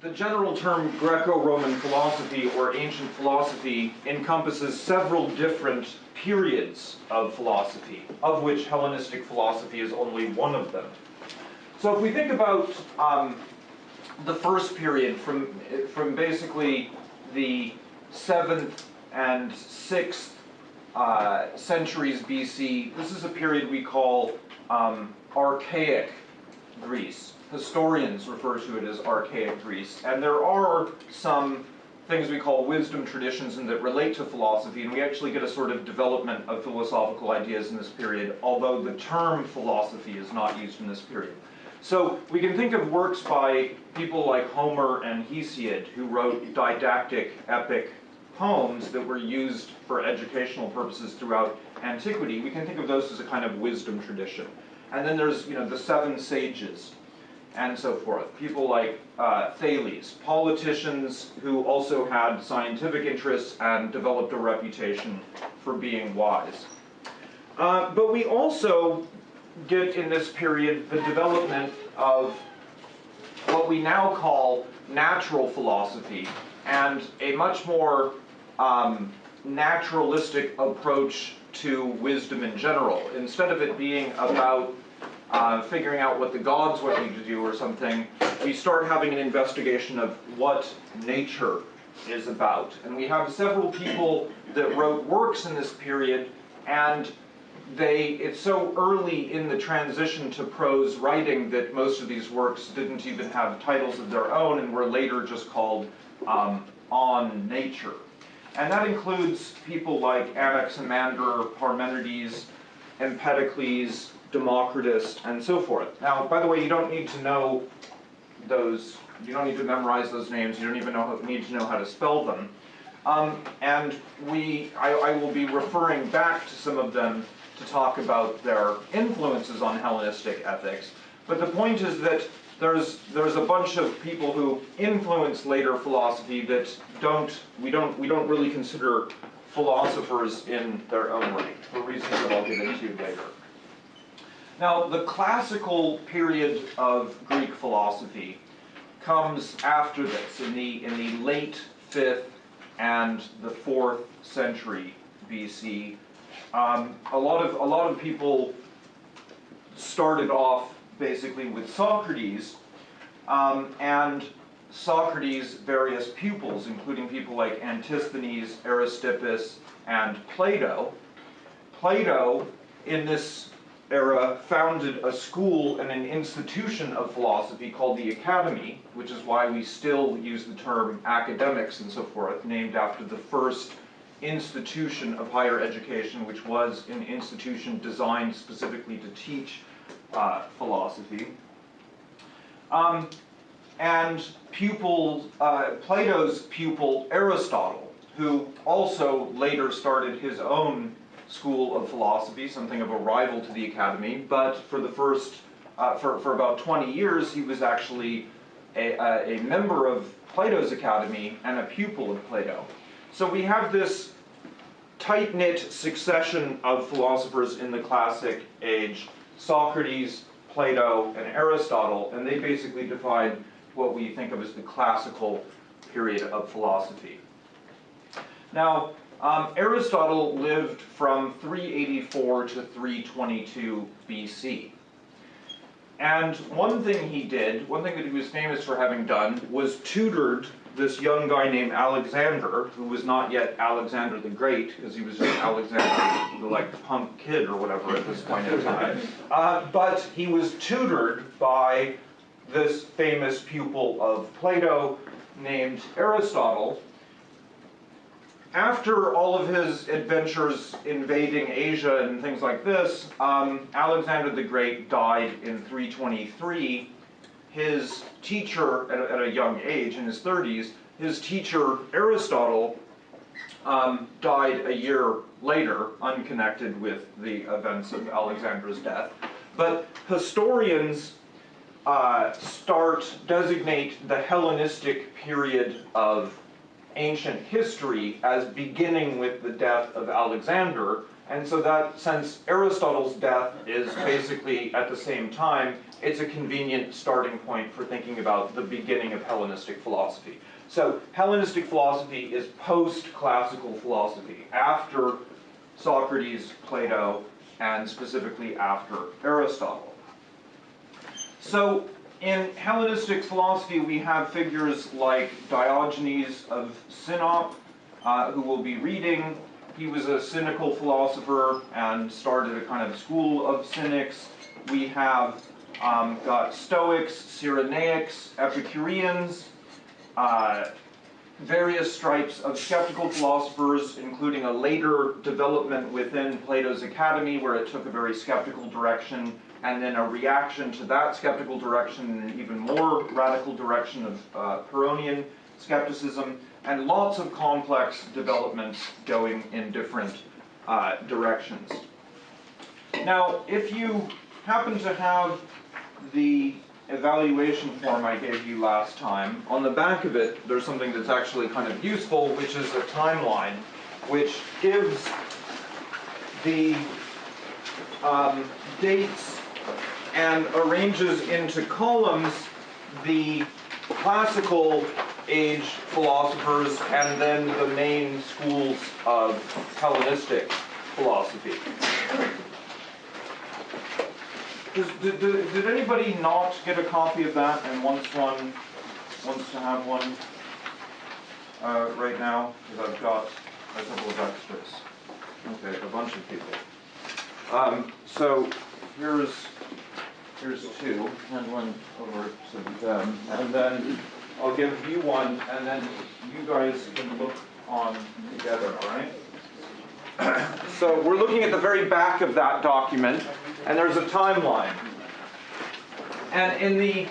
the general term Greco-Roman philosophy or ancient philosophy encompasses several different periods of philosophy, of which Hellenistic philosophy is only one of them. So if we think about um, the first period from, from basically the 7th and 6th uh, centuries BC, this is a period we call um, Archaic Greece. Historians refer to it as Archaic Greece. And there are some things we call wisdom traditions and that relate to philosophy, and we actually get a sort of development of philosophical ideas in this period, although the term philosophy is not used in this period. So we can think of works by people like Homer and Hesiod, who wrote didactic, epic poems that were used for educational purposes throughout antiquity. We can think of those as a kind of wisdom tradition. And then there's, you know, the seven sages, and so forth. People like uh, Thales, politicians who also had scientific interests and developed a reputation for being wise. Uh, but we also get in this period the development of what we now call natural philosophy and a much more um, naturalistic approach to wisdom in general. Instead of it being about uh, figuring out what the gods want you to do or something, we start having an investigation of what nature is about. And we have several people that wrote works in this period, and they it's so early in the transition to prose writing that most of these works didn't even have titles of their own and were later just called um, on nature. And that includes people like Anaximander, Parmenides, Empedocles, Democritus, and so forth. Now, by the way, you don't need to know those, you don't need to memorize those names, you don't even know, need to know how to spell them. Um, and we, I, I will be referring back to some of them to talk about their influences on Hellenistic ethics. But the point is that there's there's a bunch of people who influence later philosophy that don't we don't we don't really consider philosophers in their own right for reasons that I'll get into later. Now, the classical period of Greek philosophy comes after this, in the, in the late 5th and the 4th century BC. Um, a, lot of, a lot of people started off basically with Socrates, um, and Socrates' various pupils, including people like Antisthenes, Aristippus, and Plato. Plato, in this era founded a school and an institution of philosophy called the Academy, which is why we still use the term academics and so forth, named after the first institution of higher education, which was an institution designed specifically to teach uh, philosophy. Um, and pupil, uh, Plato's pupil Aristotle, who also later started his own School of Philosophy, something of a rival to the Academy, but for the first, uh, for, for about 20 years, he was actually a, a, a member of Plato's Academy and a pupil of Plato. So we have this tight-knit succession of philosophers in the classic age, Socrates, Plato, and Aristotle, and they basically define what we think of as the classical period of philosophy. Now, um, Aristotle lived from 384 to 322 BC. And one thing he did, one thing that he was famous for having done, was tutored this young guy named Alexander, who was not yet Alexander the Great, because he was just Alexander, the like punk kid or whatever at this point in time. Uh, but he was tutored by this famous pupil of Plato named Aristotle, after all of his adventures invading Asia and things like this, um, Alexander the Great died in 323. His teacher, at a, at a young age, in his 30s, his teacher, Aristotle, um, died a year later, unconnected with the events of Alexander's death. But historians uh, start, designate the Hellenistic period of ancient history as beginning with the death of Alexander And so that, since Aristotle's death is basically at the same time, it's a convenient starting point for thinking about the beginning of Hellenistic philosophy. So Hellenistic philosophy is post-classical philosophy, after Socrates, Plato, and specifically after Aristotle. So in Hellenistic philosophy, we have figures like Diogenes of Sinope, uh, who we'll be reading. He was a cynical philosopher and started a kind of school of cynics. We have um, got Stoics, Cyrenaics, Epicureans, uh, various stripes of skeptical philosophers, including a later development within Plato's Academy where it took a very skeptical direction, and then a reaction to that skeptical direction in an even more radical direction of uh, Pyrrhonian skepticism, and lots of complex developments going in different uh, directions. Now, if you happen to have the evaluation form I gave you last time, on the back of it, there's something that's actually kind of useful, which is a timeline, which gives the um, dates and arranges into columns the classical age philosophers and then the main schools of Hellenistic philosophy. Does, did, did, did anybody not get a copy of that and wants one, wants to have one uh, right now? Because I've got a couple of extras. Okay, a bunch of people. Um, so here's here's two, hand one over to them, and then I'll give you one, and then you guys can look on together, all right? So we're looking at the very back of that document, and there's a timeline. And in the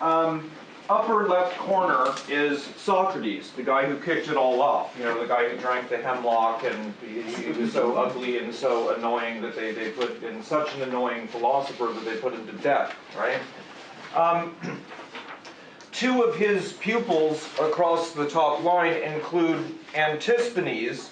um, upper left corner is Socrates, the guy who kicked it all off. You know, the guy who drank the hemlock and he, he was so ugly and so annoying that they, they put in such an annoying philosopher that they put him to death, right? Um, two of his pupils across the top line include Antisthenes,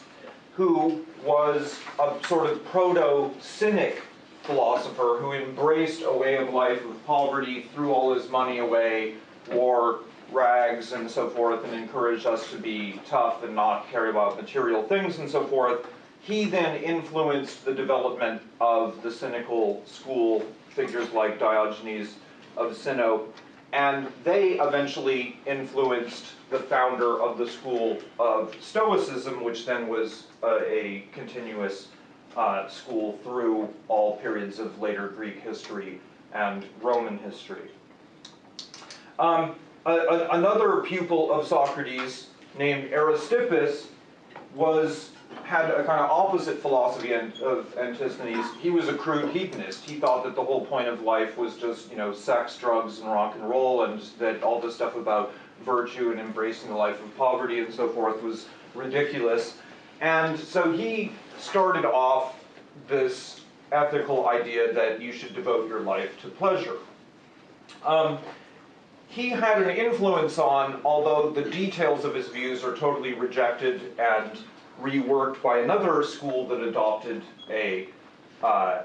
who was a sort of proto-cynic philosopher who embraced a way of life of poverty, threw all his money away, wore rags and so forth, and encouraged us to be tough and not care about material things and so forth. He then influenced the development of the cynical school, figures like Diogenes of Sinope, and they eventually influenced the founder of the school of Stoicism, which then was uh, a continuous uh, school through all periods of later Greek history and Roman history. Um, a, a, another pupil of Socrates named Aristippus was had a kind of opposite philosophy of Antisthenes. He was a crude hedonist. He thought that the whole point of life was just, you know, sex, drugs, and rock and roll, and that all the stuff about virtue and embracing the life of poverty and so forth was ridiculous. And so he started off this ethical idea that you should devote your life to pleasure. Um, he had an influence on, although the details of his views are totally rejected and reworked by another school that adopted a, uh,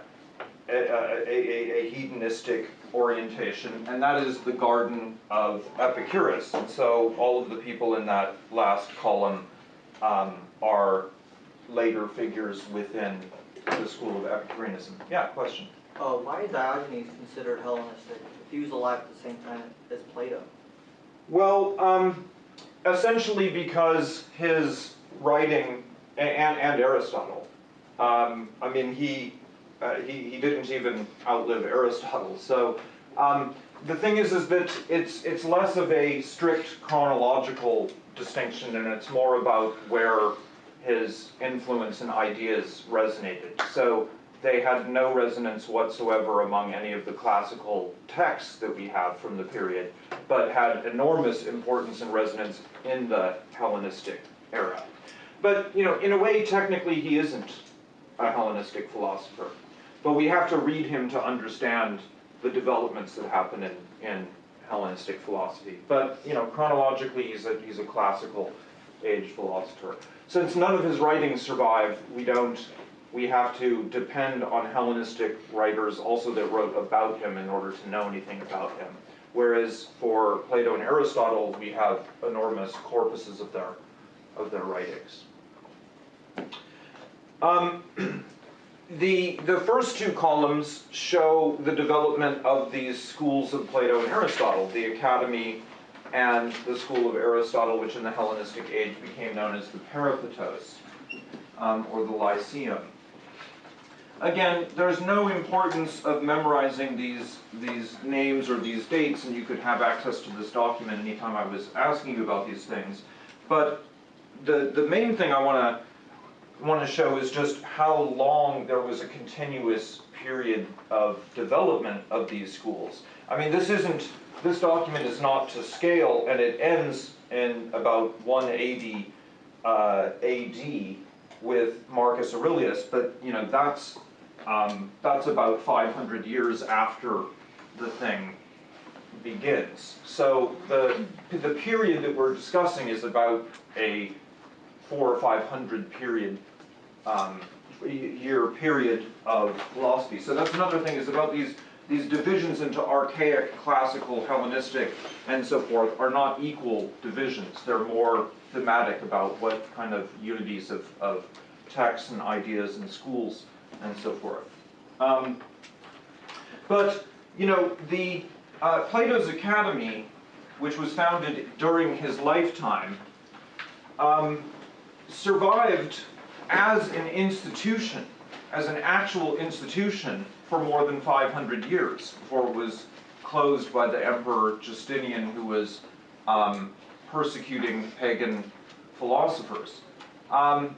a, a, a, hedonistic orientation, and that is the Garden of Epicurus. And so all of the people in that last column um, are later figures within the school of Epicureanism. Yeah, question? Uh, why is Diogenes considered Hellenistic if he was alive at the same time as Plato? Well, um, essentially because his writing, and, and Aristotle, um, I mean, he, uh, he, he didn't even outlive Aristotle. So um, the thing is, is that it's, it's less of a strict chronological distinction and it's more about where his influence and ideas resonated. So they had no resonance whatsoever among any of the classical texts that we have from the period, but had enormous importance and resonance in the Hellenistic era. But, you know, in a way, technically, he isn't a Hellenistic philosopher. But we have to read him to understand the developments that happen in, in Hellenistic philosophy. But, you know, chronologically, he's a, he's a classical age philosopher. Since none of his writings survive, we don't we have to depend on Hellenistic writers also that wrote about him in order to know anything about him. Whereas for Plato and Aristotle, we have enormous corpuses of their, of their writings. Um, the, the first two columns show the development of these schools of Plato and Aristotle, the Academy and the school of Aristotle, which in the Hellenistic age became known as the Peripatos, um, or the Lyceum. Again, there's no importance of memorizing these, these names or these dates, and you could have access to this document anytime I was asking you about these things. But the, the main thing I want to want to show is just how long there was a continuous period of development of these schools. I mean, this isn't, this document is not to scale, and it ends in about 180 uh, AD with Marcus Aurelius, but you know that's um, that's about 500 years after the thing begins. So the the period that we're discussing is about a four or five hundred period um, year period of philosophy. So that's another thing is about these these divisions into archaic, classical, Hellenistic, and so forth are not equal divisions. They're more thematic about what kind of unities of, of texts and ideas and schools and so forth. Um, but, you know, the uh, Plato's Academy, which was founded during his lifetime, um, survived as an institution, as an actual institution, for more than 500 years before it was closed by the Emperor Justinian, who was um, persecuting pagan philosophers. Um,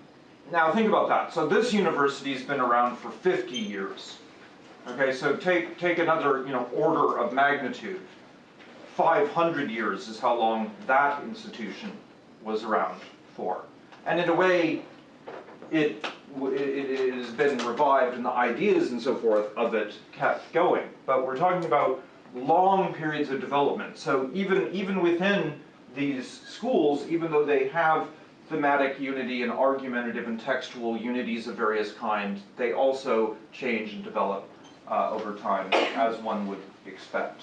now think about that. So this university's been around for 50 years. Okay, so take, take another you know, order of magnitude. 500 years is how long that institution was around for. And in a way, it, it, has been revived and the ideas and so forth of it kept going. But we're talking about long periods of development. So even, even within these schools, even though they have thematic unity and argumentative and textual unities of various kinds, they also change and develop uh, over time, as one would expect.